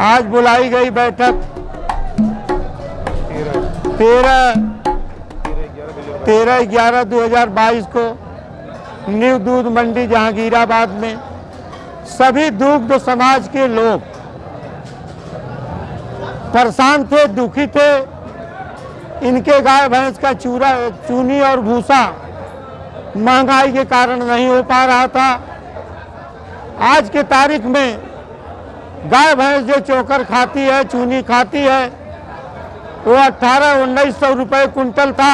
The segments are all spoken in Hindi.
आज बुलाई गई बैठक। तेरह तेरह ग्यारह दो हज़ार बाईस को न्यू दूध मंडी जहांगीराबाद में सभी दुग्ध समाज के लोग परेशान थे, दुखी थे। इनके गाय भैंस का चूरा, चूनी और भूसा महँगाई के कारण नहीं हो पा रहा था। आज के तारीख में गाय भैंस जो चोकर खाती है, चूनी खाती है, वो अट्ठारह उन्नीस सौ रुपये कुंटल था।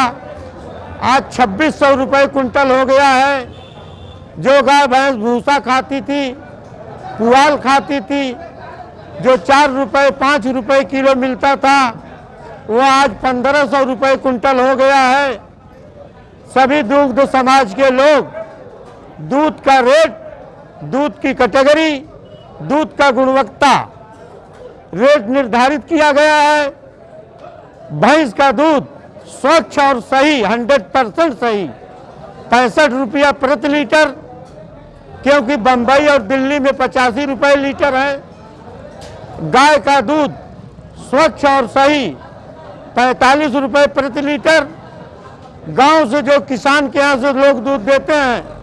आज छब्बीस सौ रुपये कुंटल हो गया है। जो गाय भैंस भूसा खाती थी, पुआल खाती थी, जो चार रुपये पाँच रुपये किलो मिलता था, वो आज पंद्रह सौ रुपये कुंटल हो गया है। सभी दुग्ध समाज के लोग दूध का रेट दूध की कैटेगरी, दूध का गुणवत्ता रेट निर्धारित किया गया है। भैंस का दूध स्वच्छ और सही 100 परसेंट सही, पैंसठ रुपया प्रति लीटर, क्योंकि बम्बई और दिल्ली में पचासी रुपये लीटर है। गाय का दूध स्वच्छ और सही, पैंतालीस रुपये प्रति लीटर। गाँव से जो किसान के यहाँ से लोग दूध देते हैं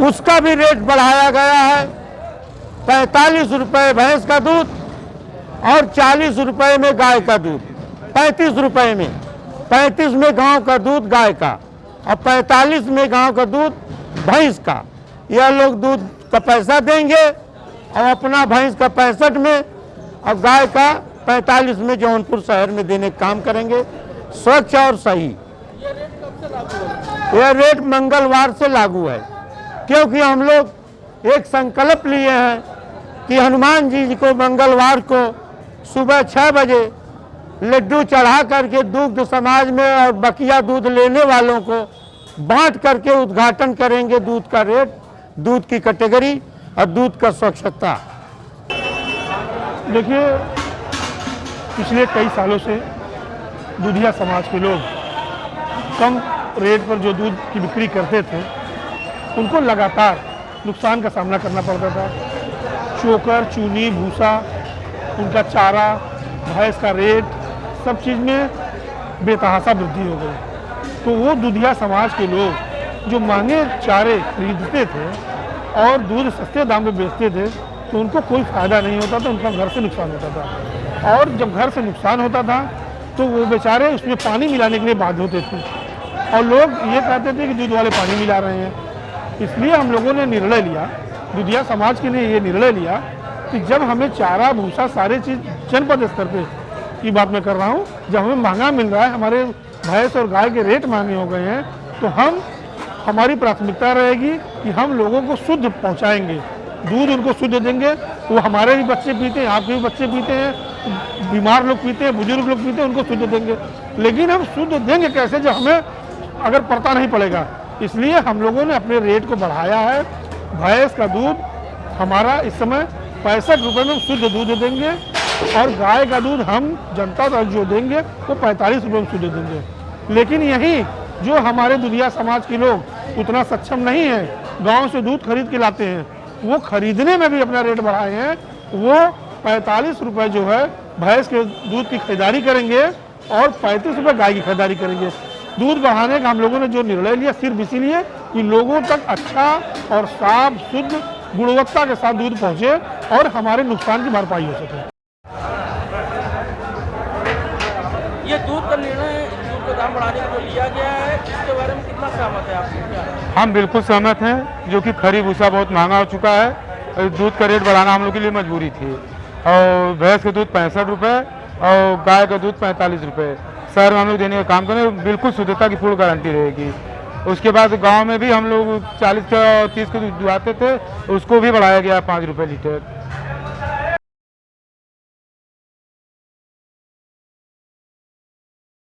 उसका भी रेट बढ़ाया गया है। पैंतालीस रुपए भैंस का दूध और चालीस रुपए में गाय का दूध। पैंतीस रुपए में। पैंतीस में गाँव का दूध गाय का। और पैंतालीस में गाँव का दूध भैंस का। यह लोग दूध का पैसा देंगे और अपना भैंस का पैंसठ में और गाय का पैंतालीस में जौनपुर शहर में देने का काम करेंगे। स्वच्छ और सही। यह रेट मंगलवार से लागू है। क्योंकि हम लोग एक संकल्प लिए हैं कि हनुमान जी को मंगलवार को सुबह छः बजे लड्डू चढ़ा करके दुग्ध समाज में और बकिया दूध लेने वालों को बांट करके उद्घाटन करेंगे दूध का रेट, दूध की कैटेगरी और दूध का स्वच्छता। देखिए, पिछले कई सालों से दुधिया समाज के लोग कम रेट पर जो दूध की बिक्री करते थे उनको लगातार नुकसान का सामना करना पड़ता था। चोकर, चूनी, भूसा, उनका चारा, भैंस का रेट सब चीज़ में बेतहासा वृद्धि हो गई। तो वो दुधिया समाज के लोग जो महँगे चारे खरीदते थे और दूध सस्ते दाम में बेचते थे तो उनको कोई फ़ायदा नहीं होता था, उनका घर से नुकसान होता था। और जब घर से नुकसान होता था तो वो बेचारे उसमें पानी मिलाने के लिए बाध्य होते थे। और लोग ये कहते थे कि दूध वाले पानी मिला रहे हैं। इसलिए हम लोगों ने निर्णय लिया दुधिया समाज के लिए ये निर्णय लिया कि जब हमें चारा, भूसा, सारे चीज़ जनपद स्तर पे की बात मैं कर रहा हूँ, जब हमें महँगा मिल रहा है, हमारे भैंस और गाय के रेट महँगे हो गए हैं तो हम, हमारी प्राथमिकता रहेगी कि हम लोगों को शुद्ध पहुँचाएँगे। दूध उनको शुद्ध देंगे, वो हमारे भी बच्चे पीते हैं, आपके भी बच्चे पीते हैं, बीमार लोग पीते हैं, बुज़ुर्ग लोग पीते हैं, उनको शुद्ध देंगे। लेकिन हम शुद्ध देंगे कैसे जब हमें, अगर पड़ता नहीं पड़ेगा? इसलिए हम लोगों ने अपने रेट को बढ़ाया है। भैंस का दूध हमारा इस समय पैंसठ रुपये में शुद्ध दूध देंगे और गाय का दूध हम जनता तक जो देंगे वो पैंतालीस रुपये में शुद्ध देंगे। लेकिन यही जो हमारे दुनिया समाज के लोग उतना सक्षम नहीं है, गाँव से दूध खरीद के लाते हैं, वो खरीदने में भी अपना रेट बढ़ाए हैं, वो पैंतालीस रुपये जो है भैंस के दूध की खरीदारी करेंगे और पैंतीस रुपये गाय की खरीदारी करेंगे। दूध बढ़ाने का हम लोगों ने जो निर्णय लिया सिर्फ़ इसीलिए कि लोगों तक अच्छा और साफ़ शुद्ध गुणवत्ता के साथ दूध पहुँचे और हमारे नुकसान की भरपाई हो सके। ये दूध का निर्णय दूध का दाम बढ़ाने का जो लिया गया है इसके बारे में कितना सहमत है आप? हम बिल्कुल सहमत हैं जो कि खरी भूसा बहुत महँगा हो चुका है दूध का रेट बढ़ाना हम लोग के लिए मजबूरी थी। और भैंस का दूध पैंसठ रुपये और गाय का दूध पैंतालीस रुपये शहर में हम लोग देने का काम करें बिल्कुल शुद्धता की पूर्ण गारंटी रहेगी। उसके बाद गाँव में भी हम लोग चालीस का तीस के दुआते थे, उसको भी बढ़ाया गया पाँच रुपये लीटर।